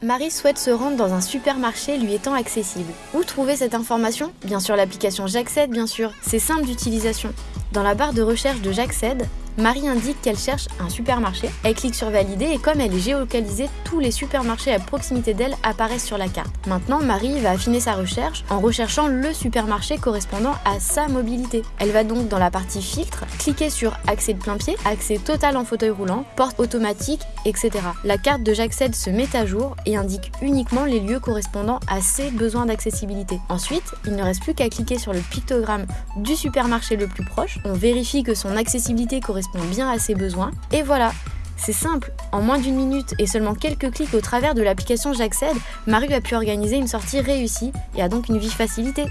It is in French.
Marie souhaite se rendre dans un supermarché lui étant accessible. Où trouver cette information? Bien sûr l'application J'accède, bien sûr. C'est simple d'utilisation. Dans la barre de recherche de J'accède, Marie indique qu'elle cherche un supermarché. Elle clique sur valider et comme elle est géolocalisée, tous les supermarchés à proximité d'elle apparaissent sur la carte. Maintenant, Marie va affiner sa recherche en recherchant le supermarché correspondant à sa mobilité. Elle va donc dans la partie filtre, cliquer sur accès de plein pied, accès total en fauteuil roulant, porte automatique, etc. La carte de J'accède se met à jour et indique uniquement les lieux correspondant à ses besoins d'accessibilité. Ensuite, il ne reste plus qu'à cliquer sur le pictogramme du supermarché le plus proche. On vérifie que son accessibilité correspond bien à ses besoins. Et voilà, c'est simple, en moins d'une minute et seulement quelques clics au travers de l'application J'accède, Marie a pu organiser une sortie réussie et a donc une vie facilitée.